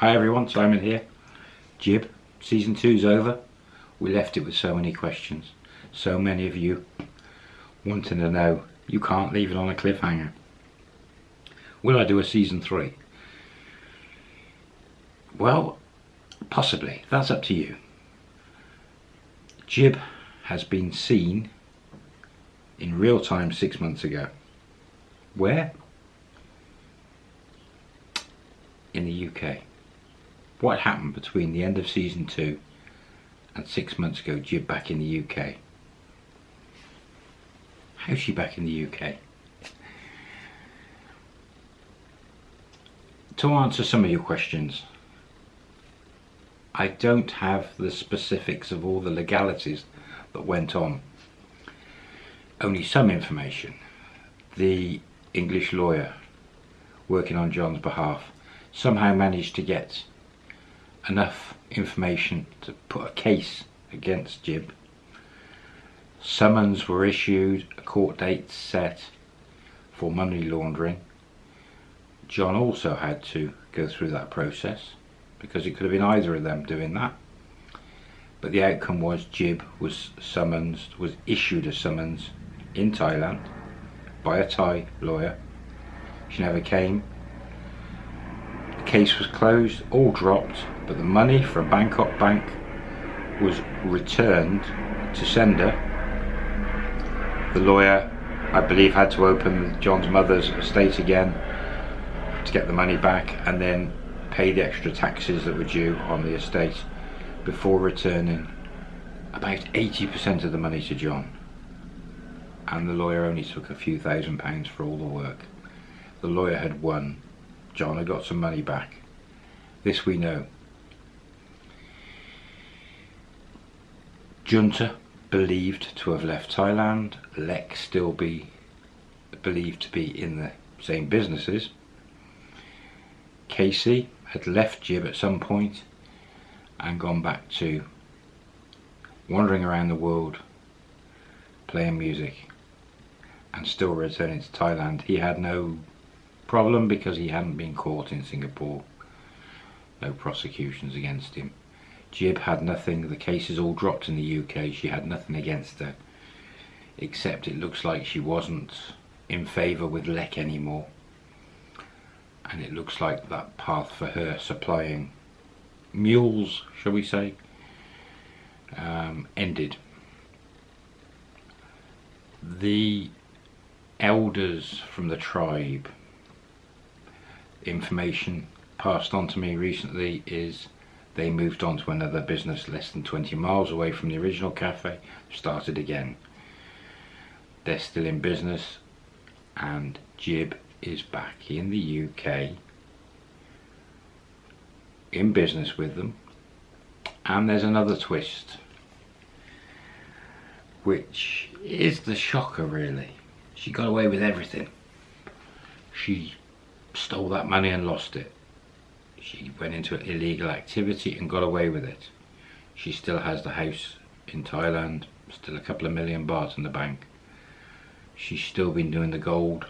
Hi everyone, Simon here. Jib, season two's over. We left it with so many questions. So many of you wanting to know. You can't leave it on a cliffhanger. Will I do a season three? Well, possibly. That's up to you. Jib has been seen in real time six months ago. Where? In the UK. What happened between the end of season two and six months ago, Jib back in the UK? How's she back in the UK? To answer some of your questions, I don't have the specifics of all the legalities that went on. Only some information. The English lawyer working on John's behalf somehow managed to get enough information to put a case against Jib. Summons were issued, a court date set for money laundering. John also had to go through that process because it could have been either of them doing that. But the outcome was Jib was summoned, was issued a summons in Thailand by a Thai lawyer. She never came. Case was closed, all dropped, but the money from Bangkok Bank was returned to sender. The lawyer, I believe, had to open John's mother's estate again to get the money back and then pay the extra taxes that were due on the estate before returning about 80% of the money to John and the lawyer only took a few thousand pounds for all the work. The lawyer had won. John had got some money back. This we know. Junta believed to have left Thailand. Lek still be believed to be in the same businesses. Casey had left Jib at some point and gone back to wandering around the world playing music and still returning to Thailand. He had no problem because he hadn't been caught in Singapore. No prosecutions against him. Jib had nothing, the case is all dropped in the UK, she had nothing against her. Except it looks like she wasn't in favour with Lek anymore. And it looks like that path for her supplying mules, shall we say, um, ended. The elders from the tribe information passed on to me recently is they moved on to another business less than 20 miles away from the original cafe started again. They're still in business and Jib is back in the UK in business with them. And there's another twist which is the shocker really. She got away with everything. She stole that money and lost it. She went into illegal activity and got away with it. She still has the house in Thailand, still a couple of million baht in the bank. She's still been doing the gold,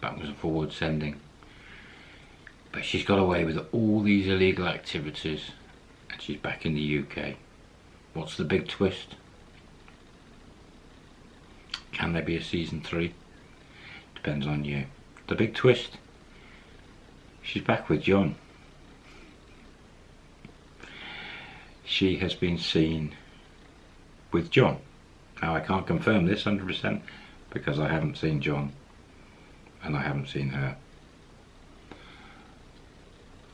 backwards and forwards sending. But she's got away with all these illegal activities and she's back in the UK. What's the big twist? Can there be a season three? depends on you. The big twist, she's back with John. She has been seen with John. Now I can't confirm this 100% because I haven't seen John and I haven't seen her.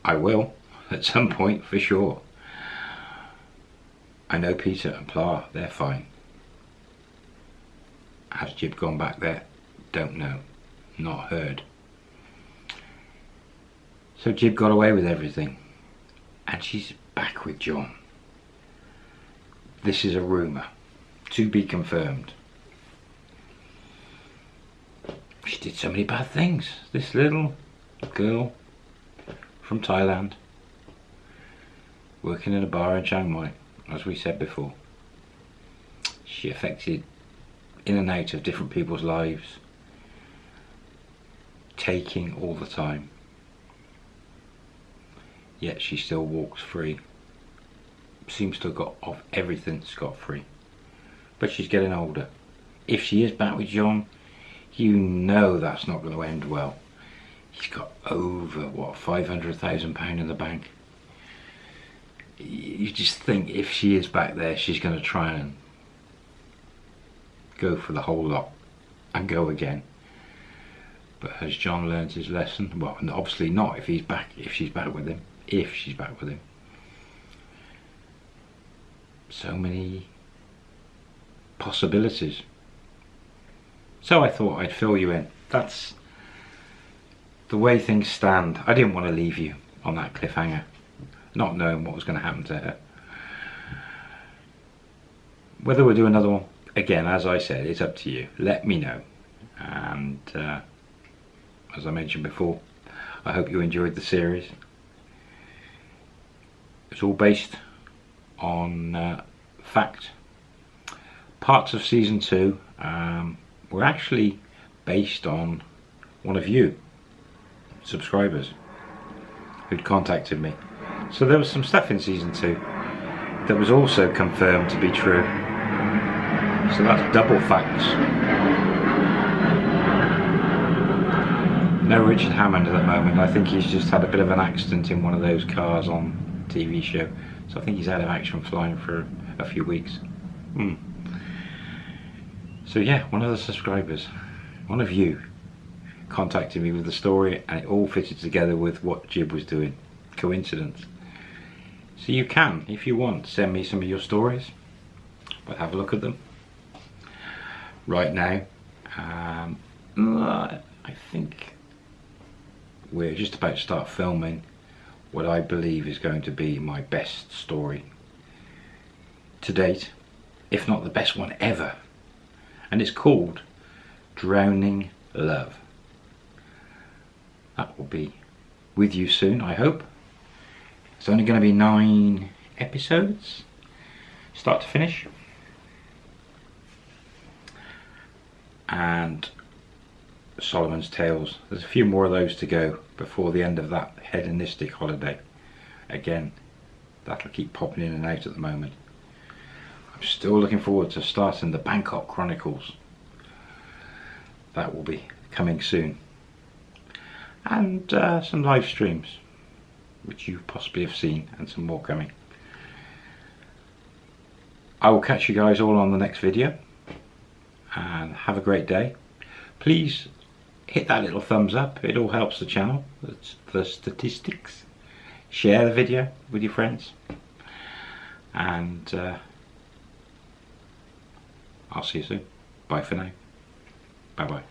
I will at some point for sure. I know Peter and Pla, they're fine. Has Jib gone back there? Don't know not heard. So Jib got away with everything and she's back with John. This is a rumour to be confirmed. She did so many bad things. This little girl from Thailand working in a bar in Chiang Mai, as we said before. She affected in and out of different people's lives taking all the time. Yet she still walks free. Seems to have got off everything scot free. But she's getting older. If she is back with John, you know that's not going to end well. He's got over, what, £500,000 in the bank. You just think if she is back there, she's going to try and go for the whole lot and go again. But has John learned his lesson? Well, obviously not if he's back, if she's back with him, if she's back with him. So many possibilities. So I thought I'd fill you in. That's the way things stand. I didn't want to leave you on that cliffhanger, not knowing what was going to happen to her. Whether we'll do another one, again, as I said, it's up to you. Let me know. And uh, as I mentioned before, I hope you enjoyed the series. It's all based on uh, fact. Parts of season two um, were actually based on one of you subscribers who'd contacted me. So there was some stuff in season two that was also confirmed to be true. So that's double facts. No Richard Hammond at the moment. I think he's just had a bit of an accident in one of those cars on TV show. So I think he's out of action flying for a few weeks. Hmm. So yeah, one of the subscribers, one of you, contacted me with the story and it all fitted together with what Jib was doing. Coincidence. So you can, if you want, send me some of your stories. But have a look at them. Right now, um, I think we're just about to start filming what I believe is going to be my best story to date, if not the best one ever and it's called Drowning Love. That will be with you soon, I hope. It's only going to be nine episodes, start to finish. And Solomon's Tales. There's a few more of those to go before the end of that hedonistic holiday. Again, that'll keep popping in and out at the moment. I'm still looking forward to starting the Bangkok Chronicles. That will be coming soon. And uh, some live streams, which you possibly have seen, and some more coming. I will catch you guys all on the next video. And have a great day. Please hit that little thumbs up. It all helps the channel, the statistics. Share the video with your friends. And... Uh, I'll see you soon. Bye for now. Bye bye.